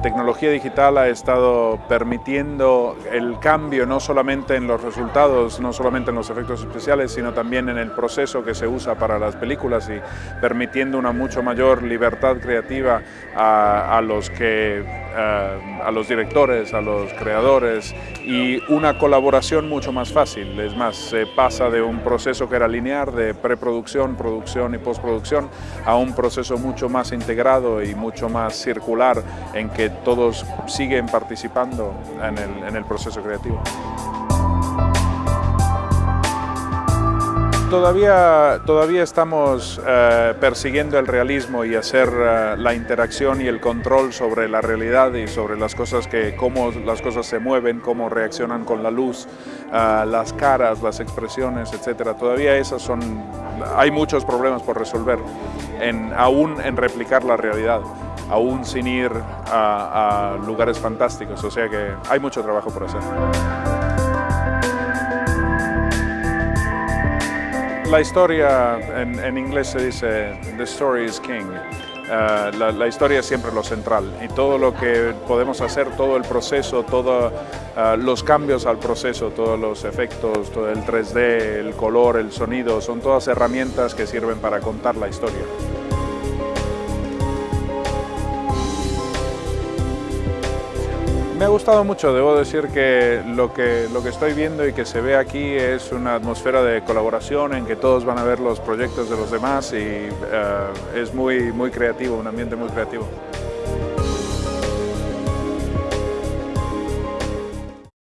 tecnología digital ha estado permitiendo el cambio no solamente en los resultados, no solamente en los efectos especiales, sino también en el proceso que se usa para las películas y permitiendo una mucho mayor libertad creativa a, los, que, eh, a los directores, a los creadores y una colaboración mucho más fácil. Es más, se pasa de un proceso que era lineal, de preproducción, producción y postproducción, a un proceso mucho más integrado y mucho más circular en que todos siguen participando en el, en el proceso creativo. Todavía, todavía estamos eh, persiguiendo el realismo y hacer eh, la interacción y el control sobre la realidad y sobre las cosas que, cómo las cosas se mueven, cómo reaccionan con la luz, eh, las caras, las expresiones, etc. Todavía esas son, hay muchos problemas por resolver, en, aún en replicar la realidad aún sin ir a, lugares fantásticos, o sea que hay mucho trabajo por hacer. La historia, en, inglés se dice, the story is king. Uh, la, historia es siempre lo central y todo lo que podemos hacer, todo el proceso, todos uh, los cambios al proceso, todos los efectos, todo el 3D, el color, el sonido, son todas herramientas que sirven para contar la historia. Me ha gustado mucho, debo decir que lo, que lo que estoy viendo y que se ve aquí es una atmósfera de colaboración en que todos van a ver los proyectos de los demás y eh, es muy, muy creativo, un ambiente muy creativo.